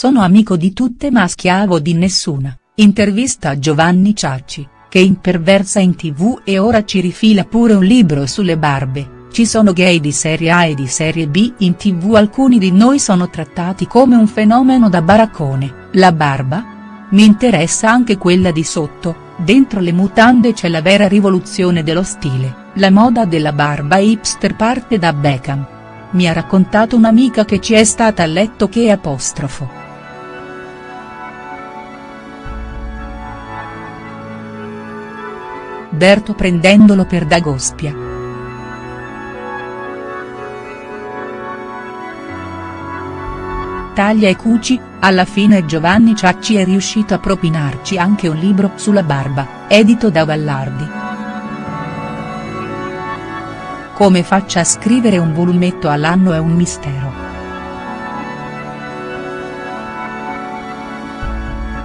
sono amico di tutte ma schiavo di nessuna, intervista Giovanni Ciacci, che imperversa in tv e ora ci rifila pure un libro sulle barbe. Ci sono gay di serie A e di serie B in tv alcuni di noi sono trattati come un fenomeno da baraccone, la barba? Mi interessa anche quella di sotto, dentro le mutande c'è la vera rivoluzione dello stile, la moda della barba hipster parte da Beckham. Mi ha raccontato un'amica che ci è stata a letto che apostrofo. Berto prendendolo per Dagospia. taglia e cuci, alla fine Giovanni Ciacci è riuscito a propinarci anche un libro sulla barba, edito da Vallardi. Come faccia a scrivere un volumetto all'anno è un mistero.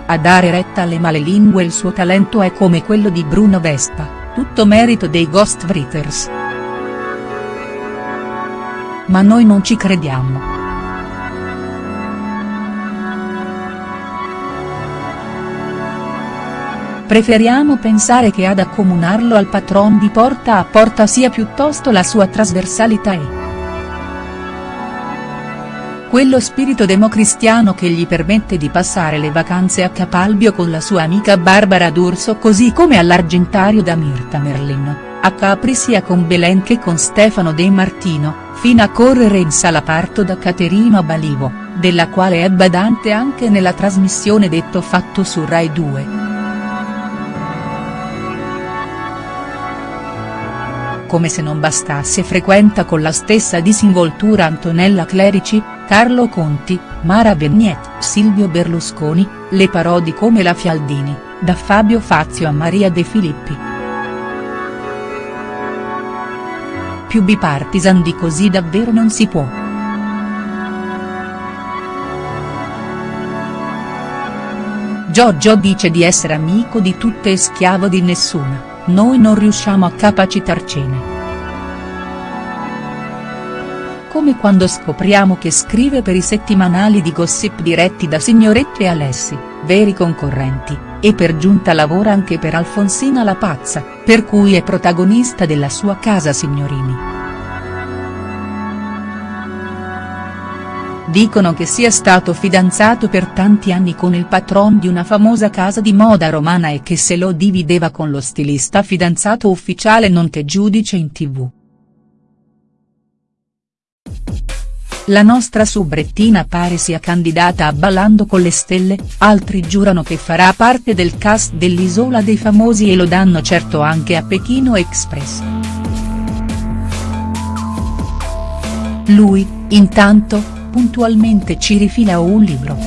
A dare retta alle malelingue il suo talento è come quello di Bruno Vespa, tutto merito dei Ghostwriters. Ma noi non ci crediamo. Preferiamo pensare che ad accomunarlo al patron di porta a porta sia piuttosto la sua trasversalità e quello spirito democristiano che gli permette di passare le vacanze a Capalbio con la sua amica Barbara D'Urso così come all'Argentario da Mirta Merlin, a Capri sia con Belen che con Stefano De Martino, fino a correre in sala parto da Caterina Balivo, della quale è badante anche nella trasmissione Detto Fatto su Rai 2. Come se non bastasse frequenta con la stessa disinvoltura Antonella Clerici, Carlo Conti, Mara Vignetti, Silvio Berlusconi, le parodi come la Fialdini, da Fabio Fazio a Maria De Filippi. Più bipartisan di così davvero non si può. Giorgio dice di essere amico di tutte e schiavo di nessuna noi non riusciamo a capacitarcene. Come quando scopriamo che scrive per i settimanali di gossip diretti da Signoretti e Alessi, veri concorrenti, e per giunta lavora anche per Alfonsina la Pazza, per cui è protagonista della sua casa Signorini. Dicono che sia stato fidanzato per tanti anni con il patron di una famosa casa di moda romana e che se lo divideva con lo stilista fidanzato ufficiale nonché giudice in tv. La nostra subrettina pare sia candidata a Ballando con le stelle, altri giurano che farà parte del cast dell'Isola dei Famosi e lo danno certo anche a Pechino Express. Lui, intanto, puntualmente ci rifila un libro.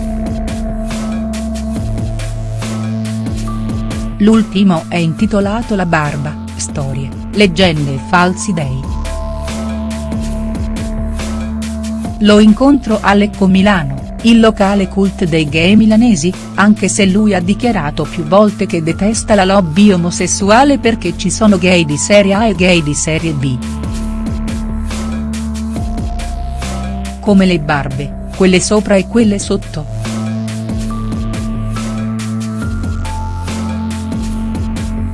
L'ultimo è intitolato La barba, storie, leggende e falsi dei. Lo incontro a Lecco Milano, il locale cult dei gay milanesi, anche se lui ha dichiarato più volte che detesta la lobby omosessuale perché ci sono gay di serie A e gay di serie B. come le barbe, quelle sopra e quelle sotto.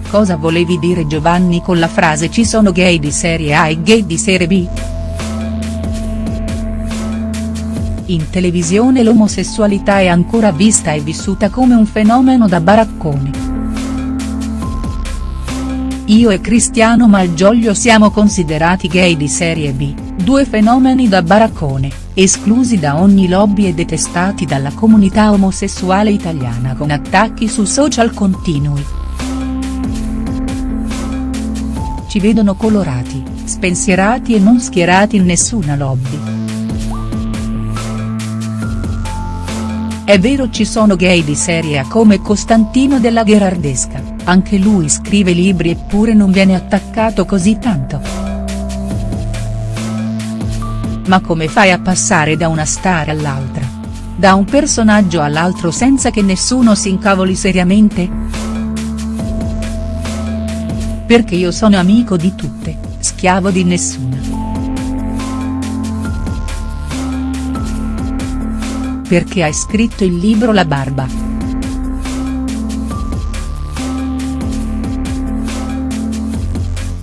Cosa volevi dire Giovanni con la frase ci sono gay di serie A e gay di serie B?. In televisione l'omosessualità è ancora vista e vissuta come un fenomeno da baracconi. Io e Cristiano Malgioglio siamo considerati gay di serie B, due fenomeni da baraccone esclusi da ogni lobby e detestati dalla comunità omosessuale italiana con attacchi su social continui. Ci vedono colorati, spensierati e non schierati in nessuna lobby. È vero ci sono gay di serie A come Costantino della Gherardesca, anche lui scrive libri eppure non viene attaccato così tanto. Ma come fai a passare da una star all'altra? Da un personaggio all'altro senza che nessuno si incavoli seriamente?. Perché io sono amico di tutte, schiavo di nessuna. perché hai scritto il libro La Barba.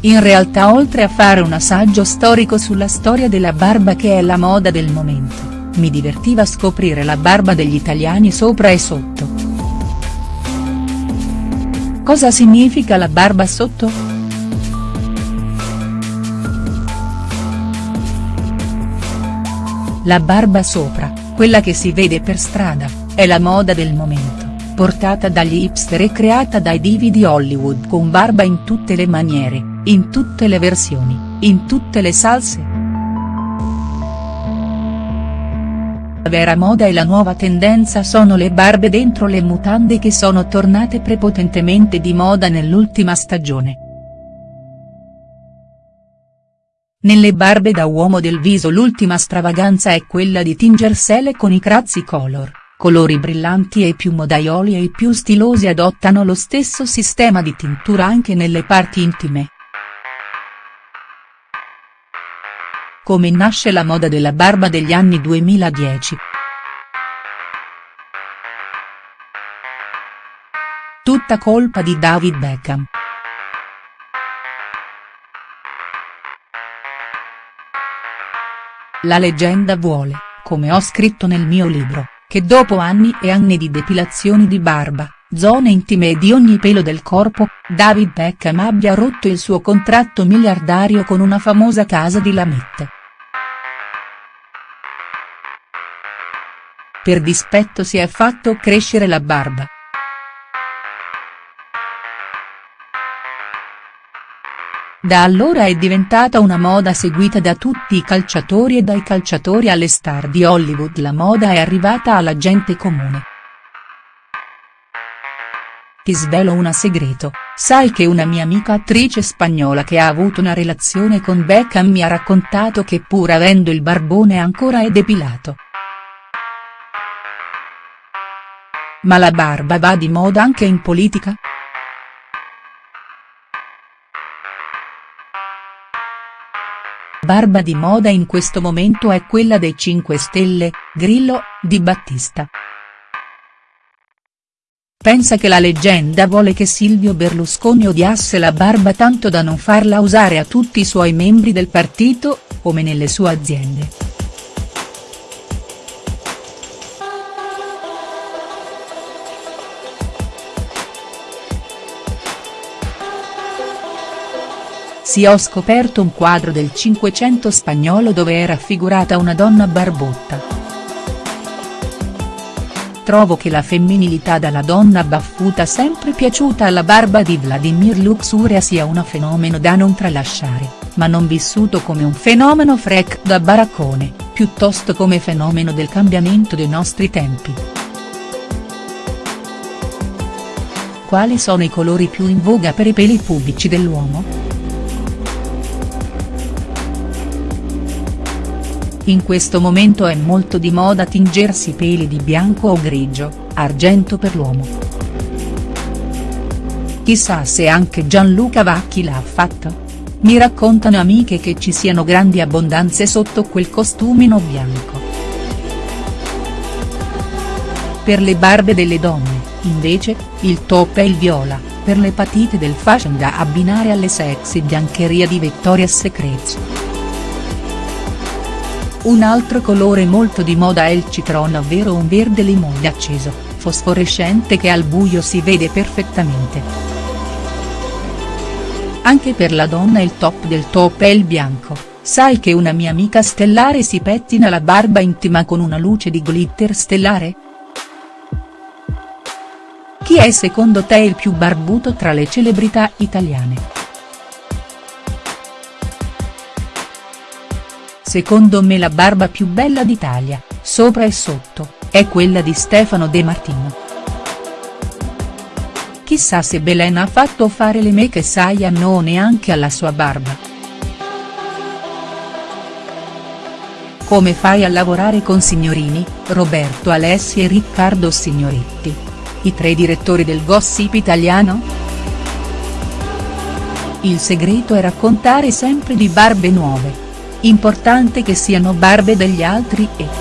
In realtà oltre a fare un assaggio storico sulla storia della barba che è la moda del momento, mi divertiva scoprire la barba degli italiani sopra e sotto. Cosa significa la barba sotto?. La barba sopra, quella che si vede per strada, è la moda del momento, portata dagli hipster e creata dai divi di Hollywood con barba in tutte le maniere, in tutte le versioni, in tutte le salse. La vera moda e la nuova tendenza sono le barbe dentro le mutande che sono tornate prepotentemente di moda nell'ultima stagione. Nelle barbe da uomo del viso l'ultima stravaganza è quella di tingersele con i crazzi color, colori brillanti e i più modaioli e i più stilosi adottano lo stesso sistema di tintura anche nelle parti intime. Come nasce la moda della barba degli anni 2010?. Tutta colpa di David Beckham. La leggenda vuole, come ho scritto nel mio libro, che dopo anni e anni di depilazioni di barba, zone intime di ogni pelo del corpo, David Beckham abbia rotto il suo contratto miliardario con una famosa casa di lamette. Per dispetto si è fatto crescere la barba. Da allora è diventata una moda seguita da tutti i calciatori e dai calciatori alle star di Hollywood la moda è arrivata alla gente comune. Ti svelo un segreto, sai che una mia amica attrice spagnola che ha avuto una relazione con Beckham mi ha raccontato che pur avendo il barbone ancora è depilato. Ma la barba va di moda anche in politica?. barba di moda in questo momento è quella dei 5 Stelle, Grillo, Di Battista. Pensa che la leggenda vuole che Silvio Berlusconi odiasse la barba tanto da non farla usare a tutti i suoi membri del partito, come nelle sue aziende. Sì ho scoperto un quadro del Cinquecento spagnolo dove è raffigurata una donna barbotta. Trovo che la femminilità dalla donna baffuta sempre piaciuta alla barba di Vladimir Luxuria sia un fenomeno da non tralasciare, ma non vissuto come un fenomeno freak da baraccone, piuttosto come fenomeno del cambiamento dei nostri tempi. Quali sono i colori più in voga per i peli pubici dell'uomo?. In questo momento è molto di moda tingersi i peli di bianco o grigio, argento per l'uomo. Chissà se anche Gianluca Vacchi l'ha fatto? Mi raccontano amiche che ci siano grandi abbondanze sotto quel costumino bianco. Per le barbe delle donne, invece, il top è il viola, per le patite del fashion da abbinare alle sexy biancheria di Victoria's Secret. Un altro colore molto di moda è il citron ovvero un verde limone acceso, fosforescente che al buio si vede perfettamente. Anche per la donna il top del top è il bianco, sai che una mia amica stellare si pettina la barba intima con una luce di glitter stellare?. Chi è secondo te il più barbuto tra le celebrità italiane?. Secondo me la barba più bella d'Italia, sopra e sotto, è quella di Stefano De Martino. Chissà se Belen ha fatto fare le make Saiyan o neanche alla sua barba. Come fai a lavorare con Signorini, Roberto Alessi e Riccardo Signoretti? I tre direttori del gossip italiano?. Il segreto è raccontare sempre di barbe nuove Importante che siano barbe degli altri e.